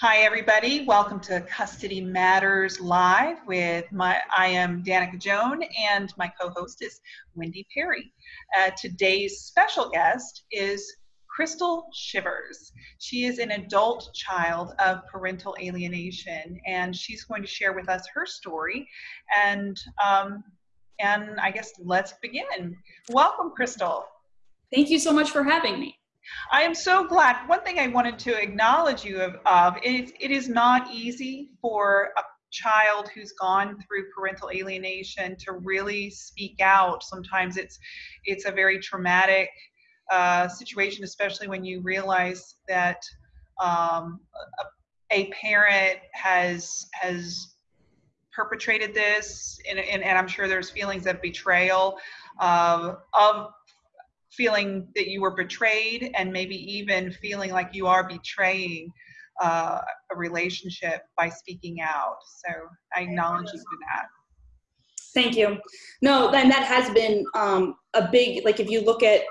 Hi, everybody. Welcome to Custody Matters Live with my, I am Danica Joan and my co-host is Wendy Perry. Uh, today's special guest is Crystal Shivers. She is an adult child of parental alienation and she's going to share with us her story and um, and I guess let's begin. Welcome, Crystal. Thank you so much for having me. I am so glad. One thing I wanted to acknowledge you of, of is it is not easy for a child who's gone through parental alienation to really speak out. Sometimes it's it's a very traumatic uh, situation, especially when you realize that um, a, a parent has has perpetrated this, and, and, and I'm sure there's feelings of betrayal, uh, of feeling that you were betrayed and maybe even feeling like you are betraying uh, a relationship by speaking out. So I acknowledge you for that. Thank you. No, then that has been um, a big, like if you look at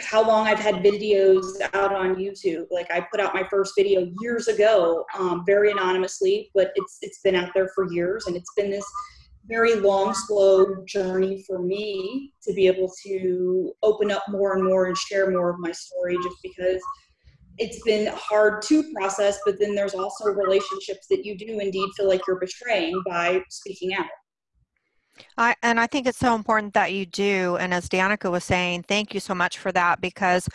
how long I've had videos out on YouTube, like I put out my first video years ago, um, very anonymously, but it's, it's been out there for years and it's been this very long, slow journey for me to be able to open up more and more and share more of my story just because it's been hard to process, but then there's also relationships that you do indeed feel like you're betraying by speaking out. I, and I think it's so important that you do. And as Danica was saying, thank you so much for that because,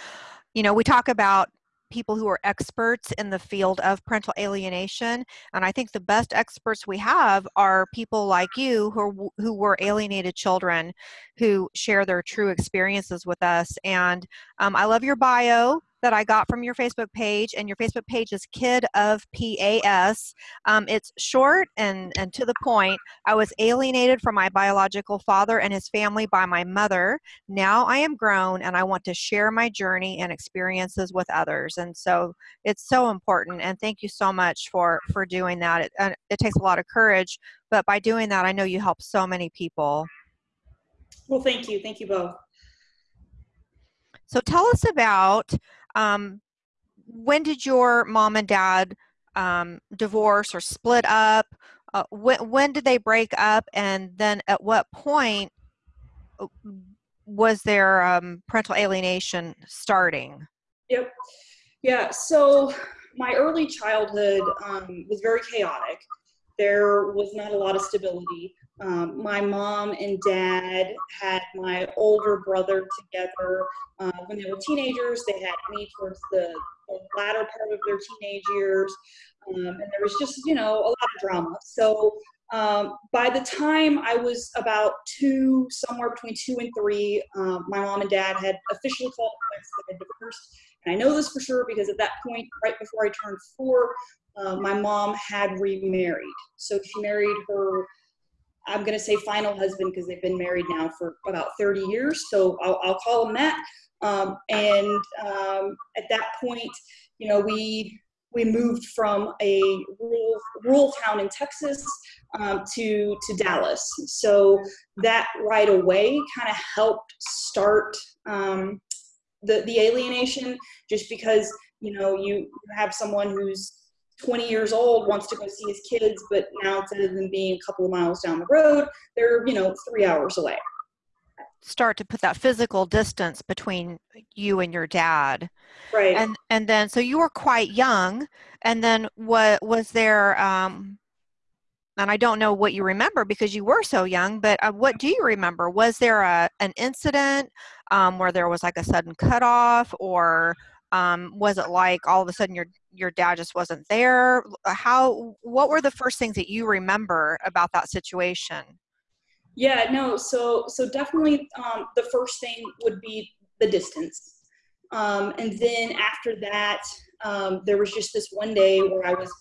you know, we talk about people who are experts in the field of parental alienation and i think the best experts we have are people like you who are, who were alienated children who share their true experiences with us and um, i love your bio that I got from your Facebook page, and your Facebook page is Kid of PAS. Um, it's short and, and to the point. I was alienated from my biological father and his family by my mother. Now I am grown and I want to share my journey and experiences with others. And so it's so important. And thank you so much for, for doing that. It, it takes a lot of courage, but by doing that, I know you help so many people. Well, thank you. Thank you both. So tell us about um, when did your mom and dad um, divorce or split up? Uh, when, when did they break up? And then at what point uh, was their um, parental alienation starting? Yep. Yeah. So my early childhood um, was very chaotic. There was not a lot of stability. Um, my mom and dad had my older brother together uh, when they were teenagers. They had me towards the, the latter part of their teenage years. Um, and there was just, you know, a lot of drama. So um, by the time I was about two, somewhere between two and three, um, my mom and dad had officially called quits. They had divorced. And I know this for sure because at that point, right before I turned four, uh, my mom had remarried. So she married her I'm going to say final husband because they've been married now for about 30 years. So I'll, I'll call him that. Um, and um, at that point, you know, we we moved from a rural, rural town in Texas um, to to Dallas. So that right away kind of helped start um, the the alienation, just because you know you have someone who's 20 years old wants to go see his kids, but now instead of them being a couple of miles down the road, they're, you know, three hours away. Start to put that physical distance between you and your dad. Right. And and then so you were quite young. And then what was there um and I don't know what you remember because you were so young, but uh, what do you remember? Was there a an incident um, where there was like a sudden cutoff, or um, was it like all of a sudden your your dad just wasn't there? How what were the first things that you remember about that situation? Yeah no so so definitely um, the first thing would be the distance. Um, and then after that um, there was just this one day where i was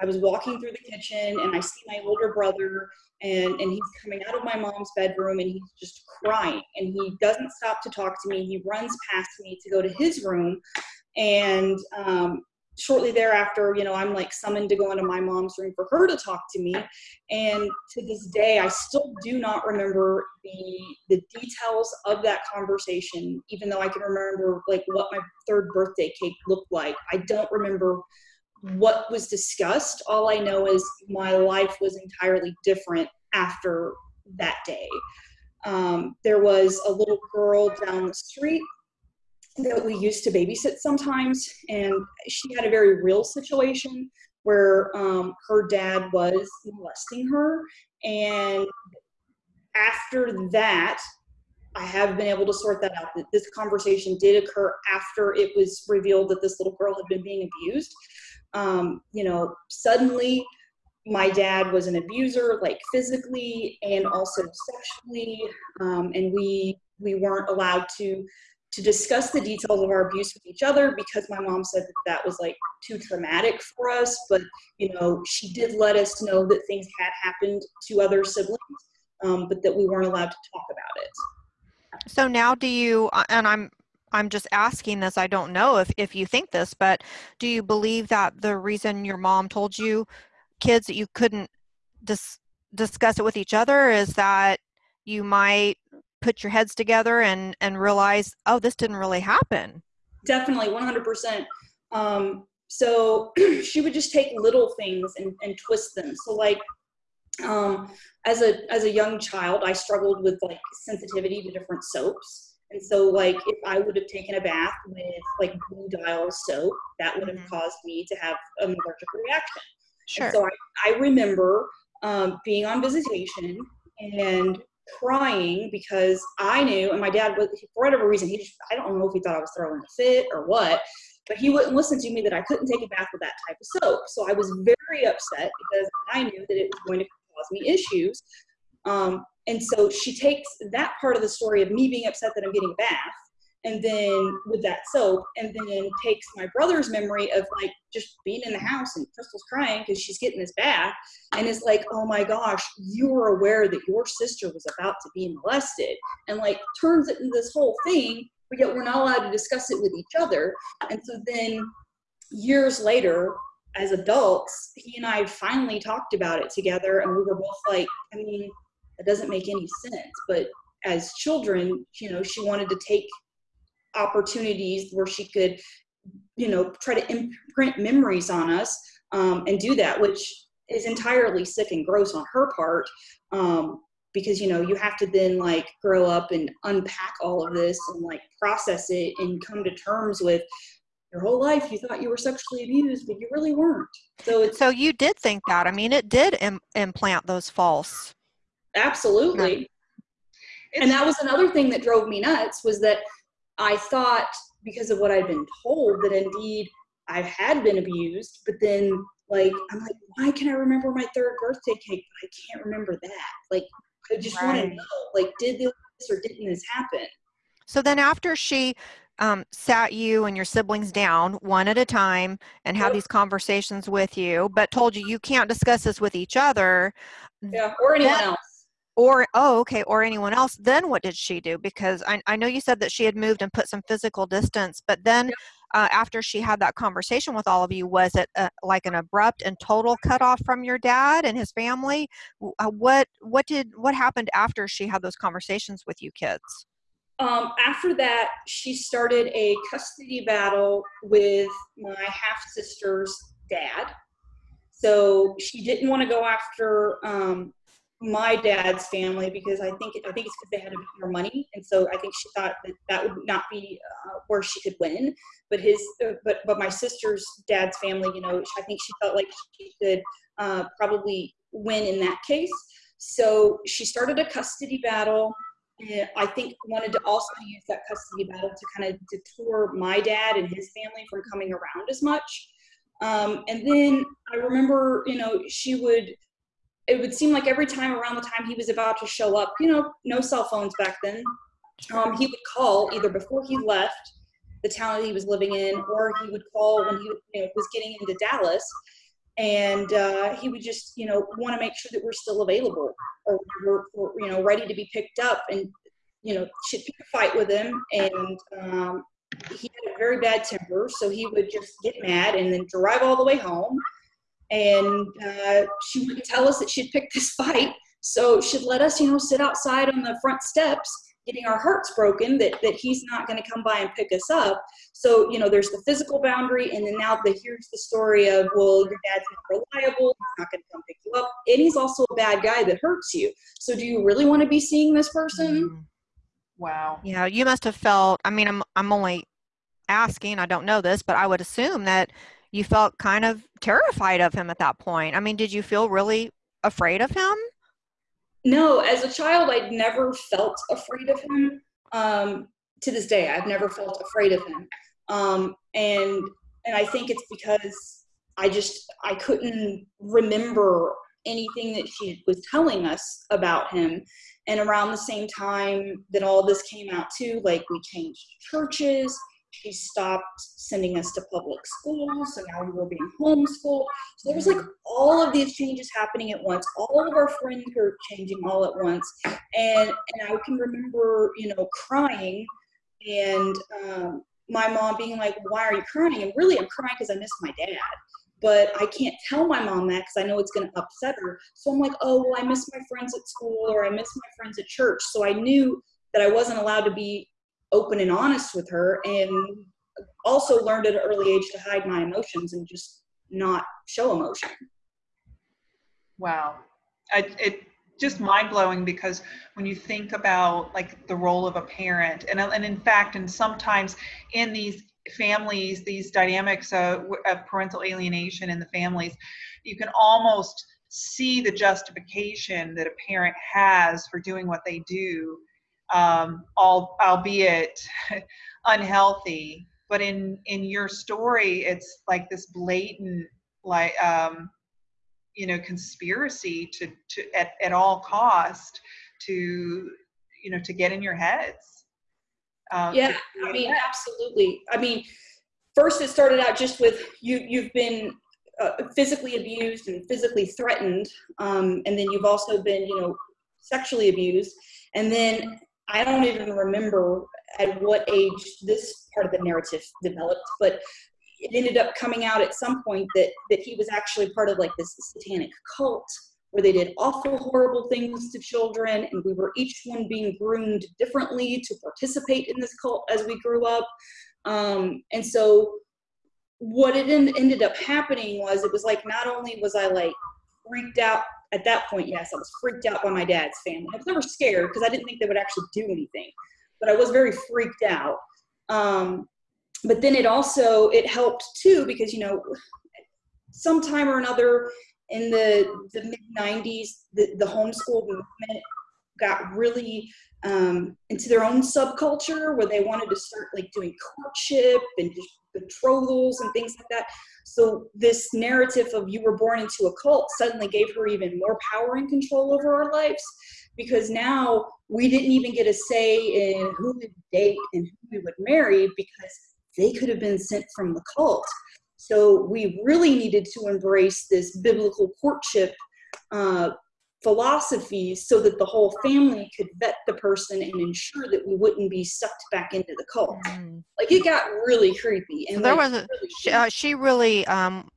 i was walking through the kitchen and i see my older brother and and he's coming out of my mom's bedroom and he's just crying and he doesn't stop to talk to me he runs past me to go to his room and um, shortly thereafter, you know, I'm like summoned to go into my mom's room for her to talk to me. And to this day, I still do not remember the the details of that conversation, even though I can remember like what my third birthday cake looked like. I don't remember what was discussed. All I know is my life was entirely different after that day. Um, there was a little girl down the street that we used to babysit sometimes, and she had a very real situation where um, her dad was molesting her. And after that, I have been able to sort that out. That this conversation did occur after it was revealed that this little girl had been being abused. Um, you know, suddenly my dad was an abuser, like physically and also sexually, um, and we we weren't allowed to to discuss the details of our abuse with each other because my mom said that that was like too traumatic for us. But you know, she did let us know that things had happened to other siblings, um, but that we weren't allowed to talk about it. So now, do you? uh, And I'm I'm just asking this. I don't know if if you think this, but do you believe that the reason your mom told you kids that you couldn't dis- discuss it with each other is that you might put your heads together and and realize, oh, this didn't really happen. Definitely, 100%. Um, so she would just take little things and, and twist them. So like, um, as a as a young child, I struggled with like sensitivity to different soaps. And so like if I would have taken a bath with like blue dial soap, that would have Mhm. caused me to have an allergic reaction. Sure. And so I, I remember um, being on visitation and crying because I knew, and my dad was, for whatever reason, he just, I don't know if he thought I was throwing a fit or what, but he wouldn't listen to me that I couldn't take a bath with that type of soap. So I was very upset because I knew that it was going to cause me issues. Um, and so she takes that part of the story of me being upset that I'm getting a bath and then with that soap and then takes my brother's memory of like just being in the house and crystal's crying because she's getting this bath and it's like oh my gosh you were aware that your sister was about to be molested. And like turns it into this whole thing but yet we're not allowed to discuss it with each other. And so then years later as adults he and i finally talked about it together and we were both like i mean that doesn't make any sense but as children you know she wanted to take opportunities where she could you know try to imprint memories on us um, and do that which is entirely sick and gross on her part um, because you know you have to then like grow up and unpack all of this and like process it and come to terms with your whole life you thought you were sexually abused but you really weren't so So you did think that. I mean, it did Im- implant those false. Absolutely. And that was another thing that drove me nuts was that i thought because of what i'd been told that indeed i had been abused but then like i'm like why can i remember my third birthday cake? But i can't remember that. Like i just want to know like did this or didn't this happen? So then after she um, sat you and your siblings down one at a time and had Yep. these conversations with you, but told you you can't discuss this with each other, yeah or anyone That- else or oh okay or anyone else then what did she do? Because i, I know you said that she had moved and put some physical distance but then uh, after she had that conversation with all of you was it uh, like an abrupt and total cutoff from your dad and his family? Uh, what what did what happened after she had those conversations with you kids? Um, after that, she started a custody battle with my half sister's dad. So she didn't want to go after um, my dad's family because I think I think it's because they had a bit more money, and so I think she thought that that would not be uh, where she could win. But his, uh, but but my sister's dad's family, you know, I think she felt like she could uh, probably win in that case. So she started a custody battle and I think wanted to also use that custody battle to kind of detour my dad and his family from coming around as much. Um, and then I remember, you know, she would, it would seem like every time around the time he was about to show up, you know, no cell phones back then, um, he would call either before he left the town that he was living in, or he would call when he you know, was getting into Dallas. And uh, he would just, you know, want to make sure that we're still available or we're, we're, you know, ready to be picked up. And, you know, she'd pick a fight with him and um, he had a very bad temper, so he would just get mad and then drive all the way home. And uh, she wouldn't tell us that she'd picked this fight, so she'd let us, you know, sit outside on the front steps getting our hearts broken that, that he's not going to come by and pick us up. So, you know, there's the physical boundary, and then now the, here's the story of, well, your dad's not reliable, he's not going to come pick you up, and he's also a bad guy that hurts you. So, do you really want to be seeing this person? Mm. Wow. Yeah, you must have felt, I mean, I'm, I'm only asking, I don't know this, but I would assume that you felt kind of terrified of him at that point. I mean, did you feel really afraid of him? No, as a child, I'd never felt afraid of him. Um, to this day, I've never felt afraid of him. Um, and and I think it's because I just I couldn't remember anything that she was telling us about him. And around the same time that all this came out too, like we changed churches, she stopped sending us to public school, so now we were being homeschooled. So there was like all of these changes happening at once. All of our friends were changing all at once, and and I can remember, you know, crying, and um, my mom being like, "Why are you crying?" And really, I'm crying because I miss my dad. But I can't tell my mom that because I know it's going to upset her. So I'm like, "Oh, well, I miss my friends at school, or I miss my friends at church." So I knew that I wasn't allowed to be open and honest with her and also learned at an early age to hide my emotions and just not show emotion. Wow. I, it just mind blowing because when you think about like the role of a parent and, and in fact, and sometimes in these families, these dynamics of, of parental alienation in the families, you can almost see the justification that a parent has for doing what they do um, all, albeit unhealthy. But in in your story, it's like this blatant, like um, you know, conspiracy to to at, at all cost to you know to get in your heads. Um, yeah, I mean, absolutely. I mean, first it started out just with you. You've been uh, physically abused and physically threatened, um, and then you've also been, you know, sexually abused, and then I don't even remember at what age this part of the narrative developed, but it ended up coming out at some point that that he was actually part of like this satanic cult where they did awful horrible things to children and we were each one being groomed differently to participate in this cult as we grew up. Um, and so what it en- ended up happening was it was like not only was i like freaked out at that point, yes, I was freaked out by my dad's family. I was never scared because I didn't think they would actually do anything, but I was very freaked out. Um, but then it also it helped too because you know, sometime or another in the the mid '90s, the the homeschool movement got really um, into their own subculture where they wanted to start like doing courtship and betrothals and things like that. So this narrative of you were born into a cult suddenly gave her even more power and control over our lives because now we didn't even get a say in who we would date and who we would marry because they could have been sent from the cult. So we really needed to embrace this biblical courtship uh, philosophies so that the whole family could vet the person and ensure that we wouldn't be sucked back into the cult. Mm. Like it got really creepy. And so there like, was a, really she, uh, she, really um,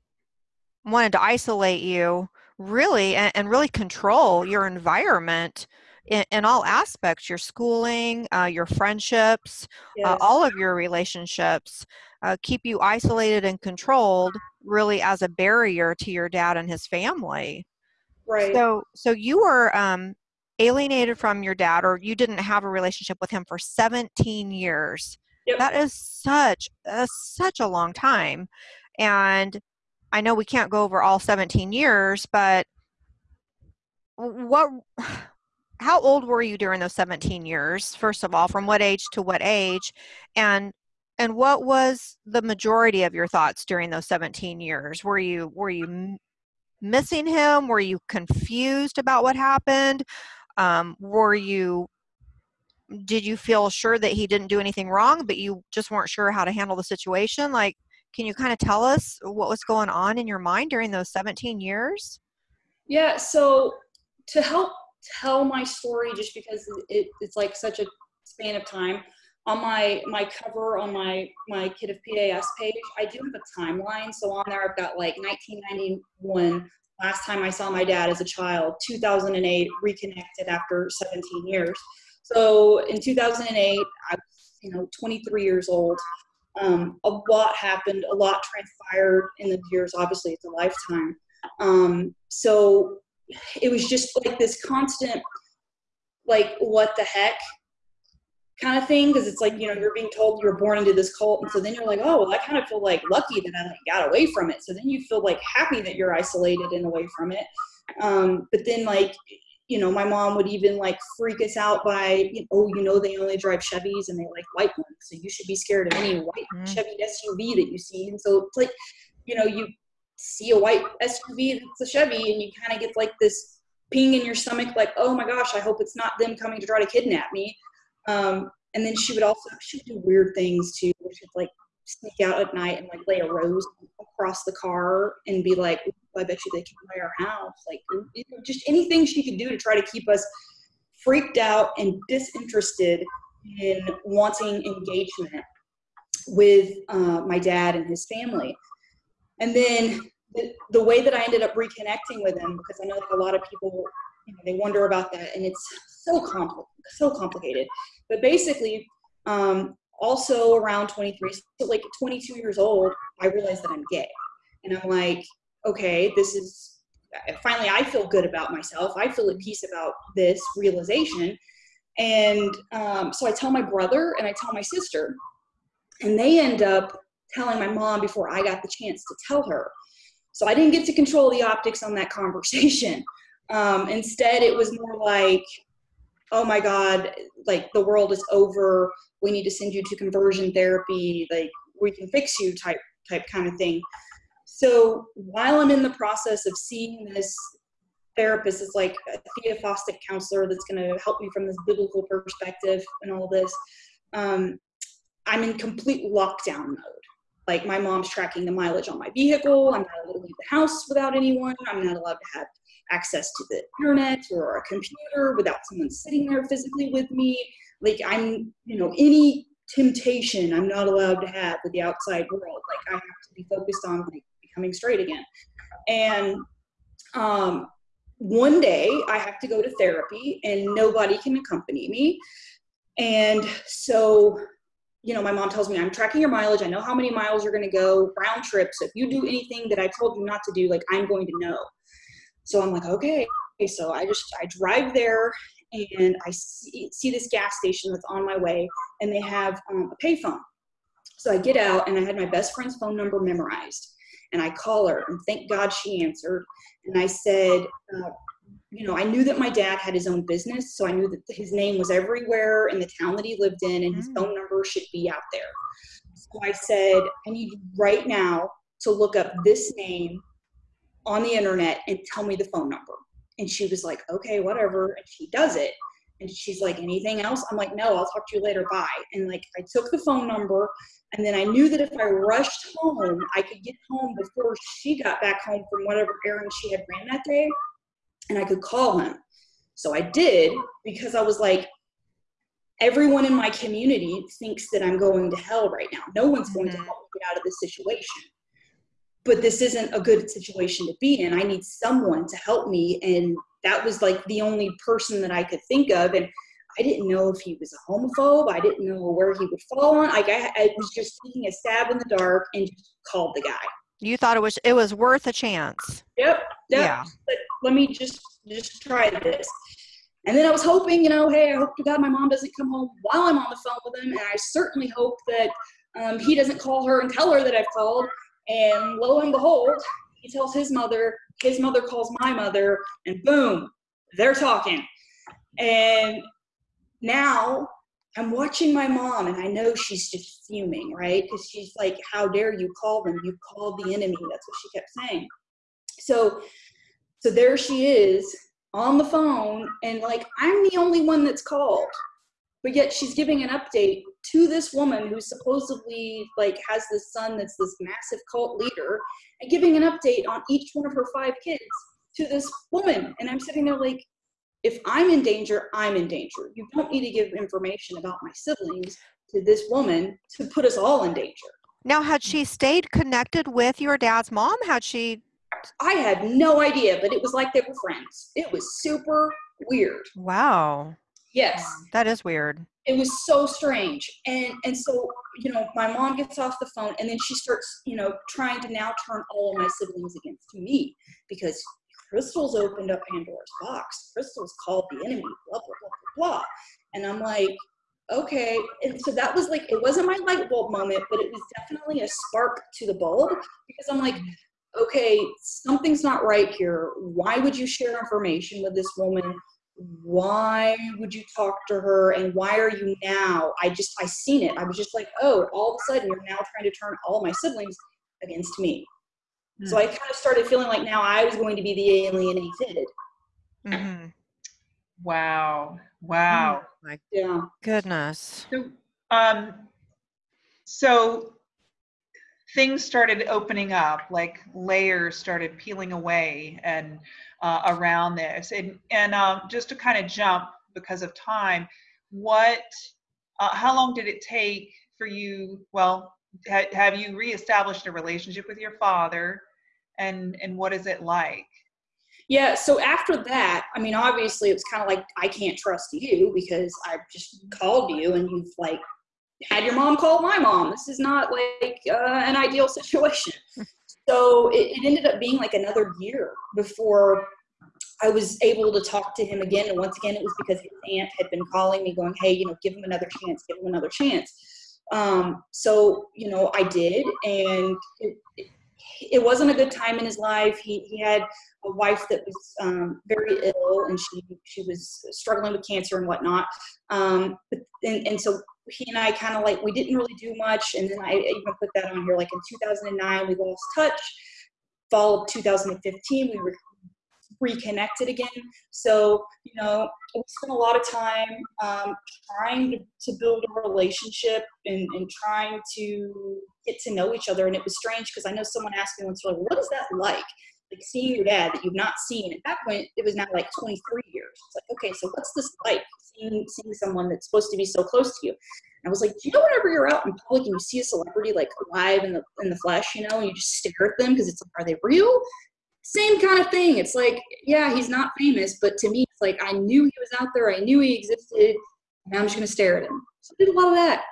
wanted to isolate you really and, and really control your environment in, in, all aspects your schooling uh, your friendships uh, yes. uh, all of your relationships uh, keep you isolated and controlled really as a barrier to your dad and his family Right. So so you were um, alienated from your dad, or you didn't have a relationship with him for 17 years. Yep. That is such a, such a long time, and I know we can't go over all 17 years, but what? How old were you during those 17 years? First of all, from what age to what age, and and what was the majority of your thoughts during those 17 years? Were you were you missing him? Were you confused about what happened? Um, were you did you feel sure that he didn't do anything wrong, but you just weren't sure how to handle the situation? Like, can you kind of tell us what was going on in your mind during those 17 years? Yeah, so to help tell my story, just because it, it's like such a span of time, on my my cover on my my kid of PAS page, I do have a timeline. So on there, I've got like 1991, last time I saw my dad as a child, 2008, reconnected after 17 years. So in 2008, I was you know 23 years old. Um, a lot happened, a lot transpired in the years. Obviously, it's a lifetime. Um, so it was just like this constant, like what the heck kind of thing because it's like you know you're being told you're born into this cult and so then you're like oh well i kind of feel like lucky that i like got away from it. So then you feel like happy that you're isolated and away from it. Um, but then like you know my mom would even like freak us out by you know, oh you know they only drive chevys and they like white ones so you should be scared of any white mm. chevy suv that you see. And so it's like you know you see a white suv that's a chevy and you kind of get like this ping in your stomach like oh my gosh i hope it's not them coming to try to kidnap me um, and then she would also she would do weird things too, she'd like sneak out at night and like lay a rose across the car and be like, I bet you they came by our house. Like you know, just anything she could do to try to keep us freaked out and disinterested in wanting engagement with uh, my dad and his family. And then the, the way that I ended up reconnecting with him, because I know that a lot of people you know, they wonder about that, and it's so compl- so complicated. But basically, um, also around 23, so like 22 years old, I realized that I'm gay, and I'm like, okay, this is finally I feel good about myself. I feel at peace about this realization, and um, so I tell my brother and I tell my sister, and they end up telling my mom before I got the chance to tell her. So I didn't get to control the optics on that conversation. Um, instead, it was more like, oh my God, like the world is over. We need to send you to conversion therapy. Like we can fix you type type kind of thing. So while I'm in the process of seeing this therapist is like a theophostic counselor that's going to help me from this biblical perspective and all this, um, I'm in complete lockdown mode. Like my mom's tracking the mileage on my vehicle. I'm not allowed to leave the house without anyone. I'm not allowed to have access to the internet or a computer without someone sitting there physically with me. Like I'm, you know, any temptation I'm not allowed to have with the outside world. Like I have to be focused on like becoming straight again. And um, one day I have to go to therapy and nobody can accompany me. And so, you know, my mom tells me I'm tracking your mileage. I know how many miles you're going to go round trip. So if you do anything that I told you not to do, like I'm going to know. So I'm like, okay. So I just I drive there and I see, see this gas station that's on my way, and they have um, a payphone. So I get out and I had my best friend's phone number memorized, and I call her, and thank God she answered. And I said, uh, you know, I knew that my dad had his own business, so I knew that his name was everywhere in the town that he lived in, and his mm. phone number should be out there. So I said, I need you right now to look up this name on the internet and tell me the phone number. And she was like, okay, whatever. And she does it. And she's like, anything else? I'm like, no, I'll talk to you later. Bye. And like, I took the phone number. And then I knew that if I rushed home, I could get home before she got back home from whatever errand she had ran that day. And I could call him. So I did because I was like, everyone in my community thinks that I'm going to hell right now. No one's going to mm-hmm. help me get out of this situation but this isn't a good situation to be in. I need someone to help me. And that was like the only person that I could think of. And I didn't know if he was a homophobe. I didn't know where he would fall on. Like I, I was just taking a stab in the dark and just called the guy. You thought it was it was worth a chance. Yep. yep. Yeah. But let me just just try this. And then I was hoping, you know, hey, I hope to God my mom doesn't come home while I'm on the phone with him. And I certainly hope that um, he doesn't call her and tell her that I've called and lo and behold, he tells his mother, his mother calls my mother, and boom, they're talking. And now I'm watching my mom, and I know she's just fuming, right? Because she's like, How dare you call them? You called the enemy. That's what she kept saying. So, so there she is on the phone, and like, I'm the only one that's called but yet she's giving an update to this woman who supposedly like has this son that's this massive cult leader and giving an update on each one of her five kids to this woman and i'm sitting there like if i'm in danger i'm in danger you don't need to give information about my siblings to this woman to put us all in danger. Now, had she stayed connected with your dad's mom? Had she? I had no idea, but it was like they were friends. It was super weird. Wow. Yes. Um, that is weird. It was so strange. And and so, you know, my mom gets off the phone and then she starts, you know, trying to now turn all of my siblings against me because Crystal's opened up Pandora's box. Crystal's called the enemy, blah, blah, blah, blah, blah. And I'm like, okay. And so that was like, it wasn't my light bulb moment, but it was definitely a spark to the bulb because I'm like, okay, something's not right here. Why would you share information with this woman? Why would you talk to her? And why are you now? I just, I seen it. I was just like, oh, all of a sudden you're now trying to turn all my siblings against me. So I kind of started feeling like now I was going to be the alienated. hmm Wow. Wow. My Yeah. goodness. So, um, so things started opening up, like layers started peeling away and uh, around this. And and um, just to kind of jump because of time, what? Uh, how long did it take for you? Well, ha- have you reestablished a relationship with your father? And and what is it like? Yeah. So after that, I mean, obviously it was kind of like, I can't trust you because I just called you and you've like had your mom call my mom. This is not like uh, an ideal situation. so it, it ended up being like another year before I was able to talk to him again. And once again, it was because his aunt had been calling me, going, "Hey, you know, give him another chance. Give him another chance." Um, so you know, I did, and it, it, it wasn't a good time in his life. He he had a wife that was um, very ill, and she she was struggling with cancer and whatnot. Um, but, and and so he and I kind of like we didn't really do much. And then I even put that on here. Like in 2009, we lost touch. Fall of 2015, we were reconnected again. So, you know, we spent a lot of time um, trying to, to build a relationship and, and trying to get to know each other. And it was strange because I know someone asked me once, like, what is that like? Like seeing your dad that you've not seen. At that point, it was now like 23 years. It's like, okay, so what's this like? Seeing, seeing someone that's supposed to be so close to you. And I was like, you know whenever you're out in public and you see a celebrity like alive in the in the flesh, you know, and you just stare at them because it's like, are they real? same kind of thing. It's like, yeah, he's not famous, but to me, it's like I knew he was out there. I knew he existed. And I'm just going to stare at him. So I did a lot of that.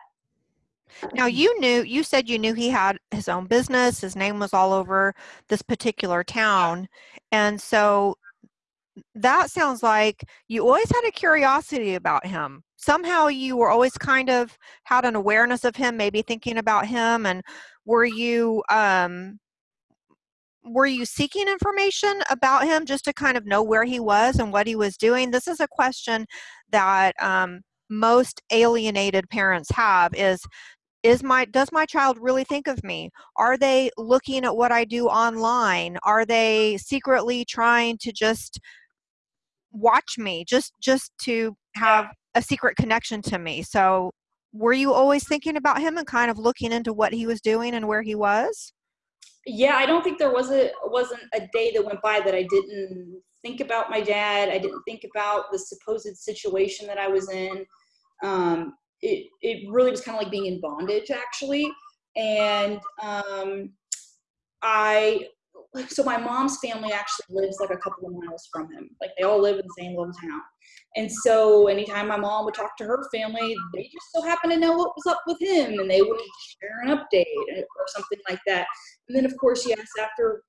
Now you knew you said you knew he had his own business, his name was all over this particular town. And so that sounds like you always had a curiosity about him. Somehow you were always kind of had an awareness of him, maybe thinking about him and were you um were you seeking information about him just to kind of know where he was and what he was doing? This is a question that um, most alienated parents have is is my does my child really think of me? Are they looking at what i do online? Are they secretly trying to just watch me just just to have a secret connection to me? So were you always thinking about him and kind of looking into what he was doing and where he was? Yeah i don't think there was a wasn't a day that went by that i didn't think about my dad i didn't think about the supposed situation that i was in. Um, it, it really was kind of like being in bondage actually. And um, i so my mom's family actually lives like a couple of miles from him. Like they all live in the same little town. And so anytime my mom would talk to her family they just so happened to know what was up with him and they would share an update or something like that. And then of course yes after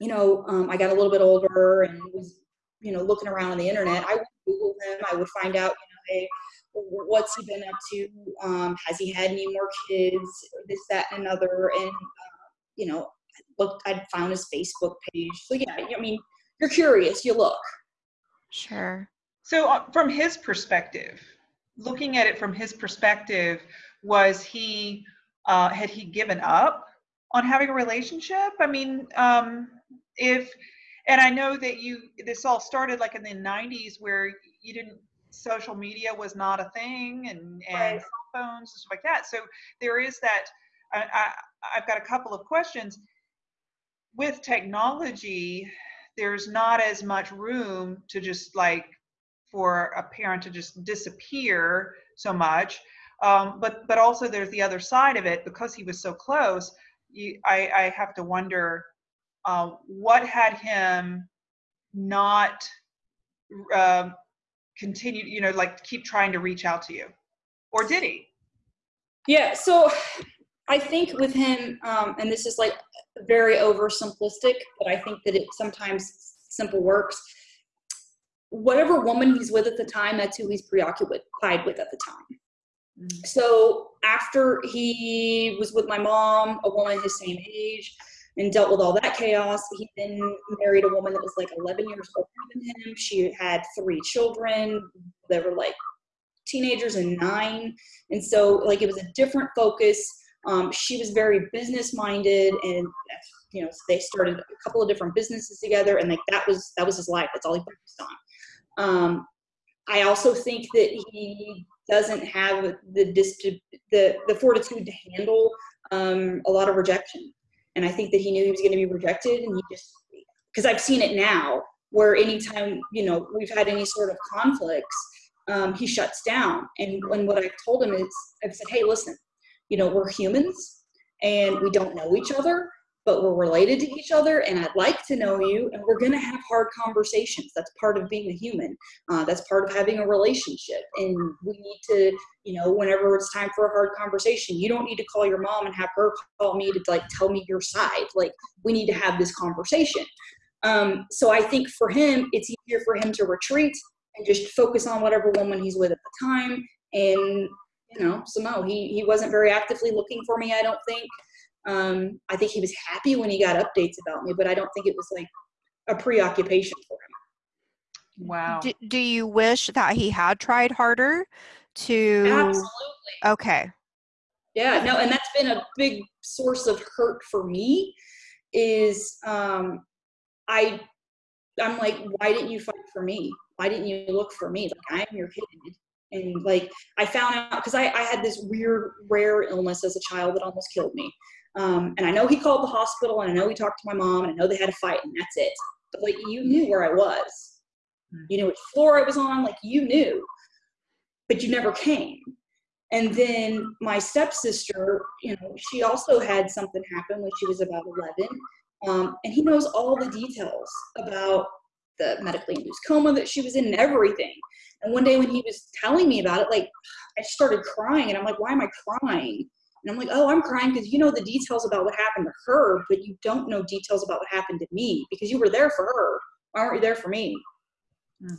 you know um, i got a little bit older and was you know looking around on the internet i would google him. I would find out you know hey what's he been up to? Um, has he had any more kids? This that and another and uh, you know looked i'd found his facebook page. So yeah i mean you're curious you look. Sure. So, uh, from his perspective, looking at it from his perspective, was he uh, had he given up on having a relationship? I mean, um, if and I know that you this all started like in the '90s where you didn't social media was not a thing and and Right. cell phones and stuff like that. So there is that. I, I, I've got a couple of questions. With technology, there's not as much room to just like for a parent to just disappear so much. Um, but but also there's the other side of it because he was so close. You, I, I have to wonder uh, what had him not uh, continue, you know, like keep trying to reach out to you, or did he? Yeah. So I think with him, um, and this is like very oversimplistic, but I think that it sometimes simple works. Whatever woman he's with at the time, that's who he's preoccupied with at the time. Mm. So after he was with my mom, a woman his same age, and dealt with all that chaos, he then married a woman that was like 11 years older than him. She had three children. They were like teenagers and nine. And so like it was a different focus. Um, she was very business minded and you know they started a couple of different businesses together and like that was that was his life that's all he focused on um, i also think that he doesn't have the the the fortitude to handle um, a lot of rejection and i think that he knew he was going to be rejected and he just because i've seen it now where anytime you know we've had any sort of conflicts um, he shuts down. And when what i've told him is i've said hey listen you know we're humans and we don't know each other but we're related to each other and I'd like to know you and we're going to have hard conversations. That's part of being a human. Uh, that's part of having a relationship. And we need to, you know, whenever it's time for a hard conversation, you don't need to call your mom and have her call me to like tell me your side. Like we need to have this conversation. Um, so I think for him, it's easier for him to retreat and just focus on whatever woman he's with at the time. And, you know, so no, he, he wasn't very actively looking for me, I don't think. Um, I think he was happy when he got updates about me, but I don't think it was like a preoccupation for him. Wow. Do, do you wish that he had tried harder to? Absolutely. Okay. Yeah, no, and that's been a big source of hurt for me. Is um, I, I'm like, why didn't you fight for me? Why didn't you look for me? Like I am your kid, and like I found out because I, I had this weird rare illness as a child that almost killed me. Um, and I know he called the hospital and I know he talked to my mom and I know they had a fight and that's it. But like you knew where I was. Hmm. You knew which floor I was on, like you knew. But you never came. And then my stepsister, you know, she also had something happen when she was about 11. Um, and he knows all the details about the medically induced coma that she was in and everything. And one day when he was telling me about it, like I started crying and I'm like, why am I crying? And I'm like, oh, I'm crying because you know the details about what happened to her, but you don't know details about what happened to me because you were there for her. Why aren't you there for me? Hmm.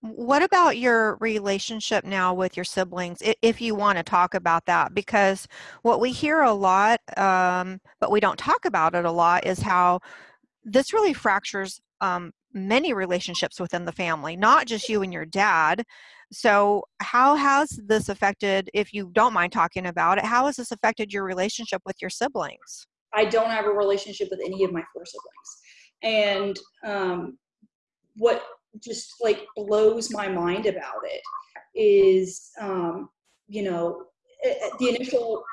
What about your relationship now with your siblings, if you want to talk about that? Because what we hear a lot, um, but we don't talk about it a lot, is how this really fractures um, many relationships within the family, not just you and your dad. So, how has this affected, if you don't mind talking about it, how has this affected your relationship with your siblings? I don't have a relationship with any of my four siblings. And um, what just like blows my mind about it is, um, you know, the initial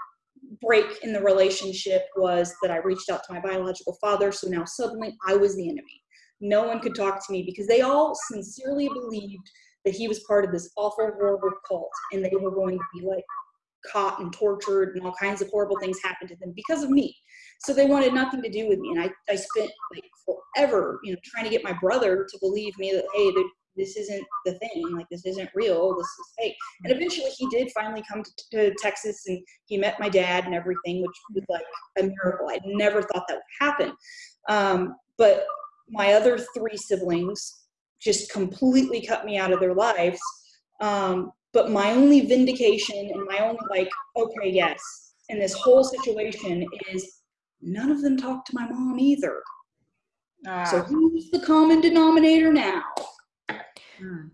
break in the relationship was that I reached out to my biological father. So now suddenly I was the enemy no one could talk to me because they all sincerely believed that he was part of this awful, horrible cult and they were going to be like caught and tortured and all kinds of horrible things happened to them because of me. So they wanted nothing to do with me. And I, I spent like forever, you know, trying to get my brother to believe me that, hey, this isn't the thing. Like, this isn't real. This is fake. And eventually he did finally come to, to Texas and he met my dad and everything, which was like a miracle. I never thought that would happen. Um, but my other three siblings just completely cut me out of their lives. Um, but my only vindication and my only like, okay, yes, in this whole situation is none of them talk to my mom either. Ah. So who's the common denominator now? Hmm.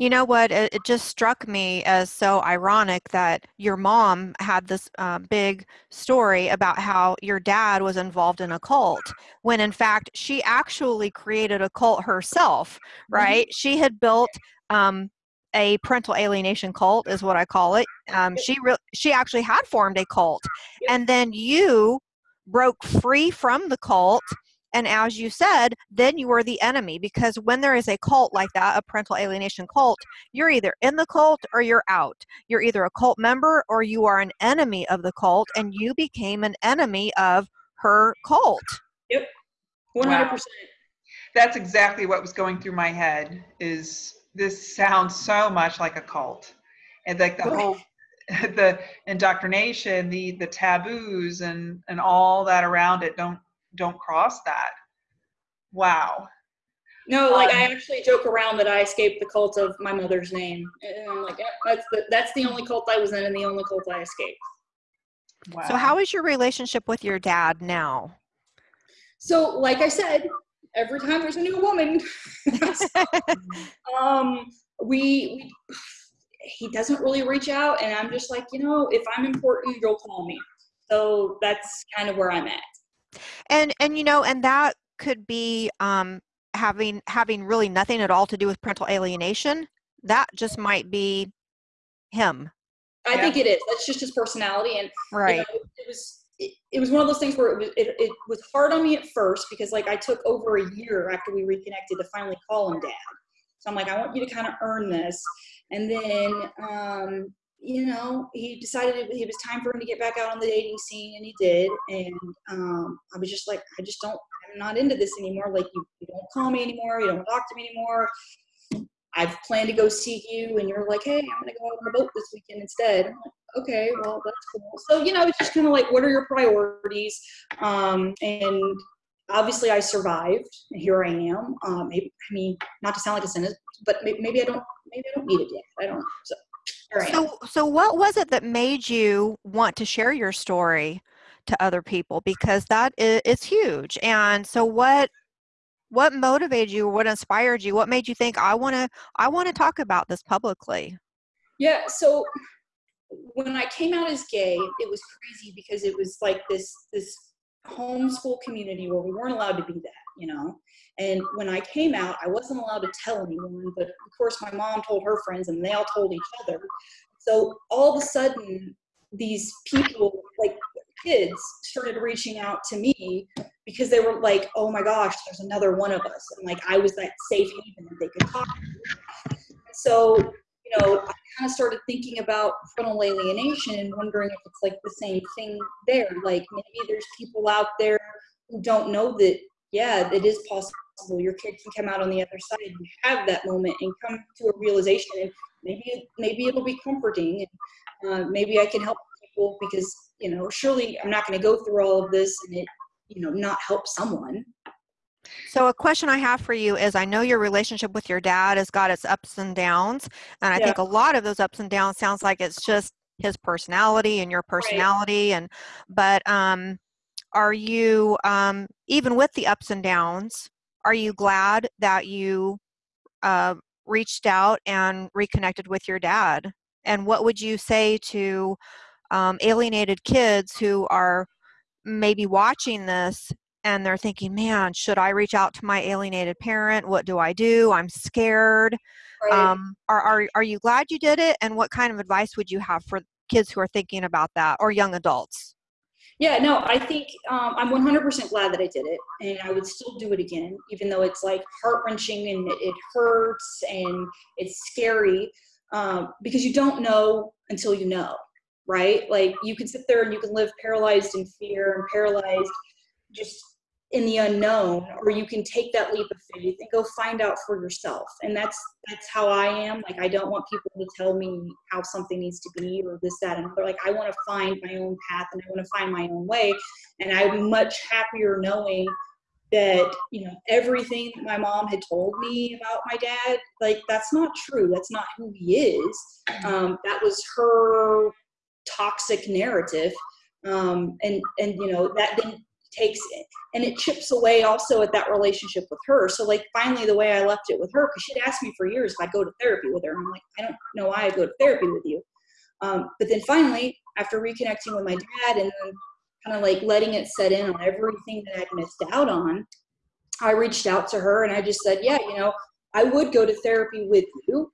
You know what? It, it, just struck me as so ironic that your mom had this uh, big story about how your dad was involved in a cult, when in fact she actually created a cult herself, mm-hmm. right? Mm-hmm. She had built um, a parental alienation cult, is what I call it. Um, she re- she actually had formed a cult, and then you broke free from the cult and as you said, then you are the enemy because when there is a cult like that, a parental alienation cult, you're either in the cult or you're out. You're either a cult member or you are an enemy of the cult, and you became an enemy of her cult. Yep, 100%. Wow. That's exactly what was going through my head is this sounds so much like a cult. And like the whole the indoctrination, the the taboos and and all that around it don't don't cross that. Wow. No, like um, I actually joke around that I escaped the cult of my mother's name, and I'm like, yeah, that's the that's the only cult I was in, and the only cult I escaped. Wow. So, how is your relationship with your dad now? So, like I said, every time there's a new woman, um, we, we he doesn't really reach out, and I'm just like, you know, if I'm important, you'll call me. So that's kind of where I'm at and and you know and that could be um, having having really nothing at all to do with parental alienation that just might be him i yeah. think it is that's just his personality and right you know, it, was it, it, was one of those things where it was, it, it was hard on me at first because like i took over a year after we reconnected to finally call him dad. So i'm like i want you to kind of earn this. And then um, you know, he decided it, it was time for him to get back out on the dating scene, and he did. And um, I was just like, I just don't, I'm not into this anymore. Like, you, you don't call me anymore, you don't talk to me anymore. I've planned to go see you, and you're like, hey, I'm gonna go out on the boat this weekend instead. Like, okay, well, that's cool. So, you know, it's just kind of like, what are your priorities? Um, and obviously, I survived. Here I am. Um, maybe, I mean, not to sound like a cynic, but maybe, maybe I don't, maybe I don't need it yet. I don't know. So. So, so what was it that made you want to share your story to other people? Because that is, is huge. And so, what what motivated you? What inspired you? What made you think I want to I want to talk about this publicly? Yeah. So when I came out as gay, it was crazy because it was like this this homeschool community where we weren't allowed to be that, you know. And when I came out, I wasn't allowed to tell anyone, but of course my mom told her friends and they all told each other. So all of a sudden, these people, like kids, started reaching out to me because they were like, oh my gosh, there's another one of us. And like I was that safe haven that they could talk to. So, you know, I kind of started thinking about parental alienation and wondering if it's like the same thing there. Like maybe there's people out there who don't know that, yeah, it is possible your kid can come out on the other side and have that moment and come to a realization and maybe maybe it'll be comforting and uh, maybe i can help people because you know surely i'm not going to go through all of this and it you know not help someone so a question I have for you is I know your relationship with your dad has got its ups and downs and I yeah. think a lot of those ups and downs sounds like it's just his personality and your personality right. and but um are you um even with the ups and downs are you glad that you uh, reached out and reconnected with your dad? And what would you say to um, alienated kids who are maybe watching this and they're thinking, man, should I reach out to my alienated parent? What do I do? I'm scared. Right. Um, are, are, are you glad you did it? And what kind of advice would you have for kids who are thinking about that or young adults? Yeah, no, I think um, I'm 100% glad that I did it, and I would still do it again, even though it's like heart wrenching and it hurts and it's scary um, because you don't know until you know, right? Like you can sit there and you can live paralyzed in fear and paralyzed just in the unknown or you can take that leap of faith and go find out for yourself. And that's that's how i am. Like i don't want people to tell me how something needs to be or this that and other. Like i want to find my own path and i want to find my own way. And i'm much happier knowing that you know everything my mom had told me about my dad like that's not true. That's not who he is. Um, that was her toxic narrative. Um, and and you know that didn't takes it. And it chips away also at that relationship with her. So like finally the way i left it with her because she'd asked me for years if i go to therapy with her and i'm like i don't know why i go to therapy with you. Um, but then finally after reconnecting with my dad and kind of like letting it set in on everything that i'd missed out on i reached out to her and i just said yeah you know i would go to therapy with you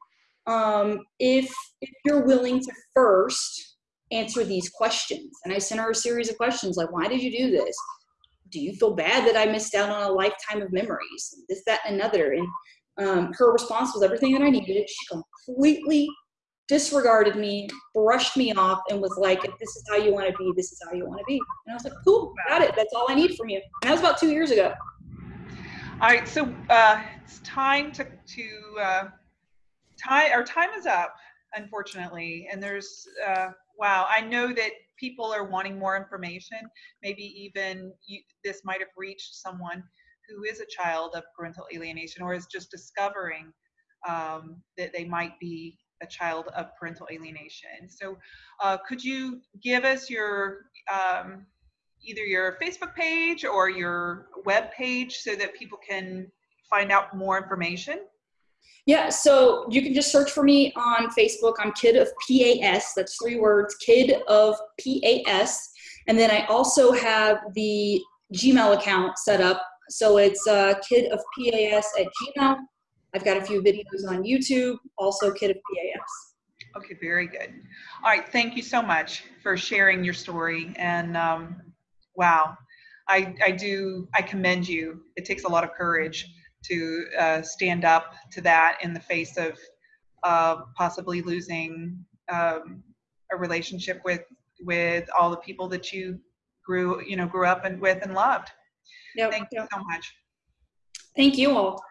um, if if you're willing to first answer these questions. And i sent her a series of questions like why did you do this do you feel bad that I missed out on a lifetime of memories? This, that, and another. And um, her response was everything that I needed. She completely disregarded me, brushed me off, and was like, if this is how you want to be, this is how you want to be. And I was like, cool, got it. That's all I need from you. And that was about two years ago. All right, so uh, it's time to to uh. Our time is up, unfortunately, and there's uh, wow. I know that people are wanting more information. Maybe even you, this might have reached someone who is a child of parental alienation or is just discovering um, that they might be a child of parental alienation. So, uh, could you give us your um, either your Facebook page or your web page so that people can find out more information? Yeah, so you can just search for me on Facebook. I'm Kid of PAS. That's three words, Kid of PAS. And then I also have the Gmail account set up. So it's uh, Kid of PAS at Gmail. I've got a few videos on YouTube, also Kid of PAS. Okay, very good. All right, thank you so much for sharing your story. And um, wow, I, I do, I commend you. It takes a lot of courage to uh, stand up to that in the face of uh, possibly losing um, a relationship with with all the people that you grew you know grew up and with and loved. Yep, Thank yep. you so much. Thank you all.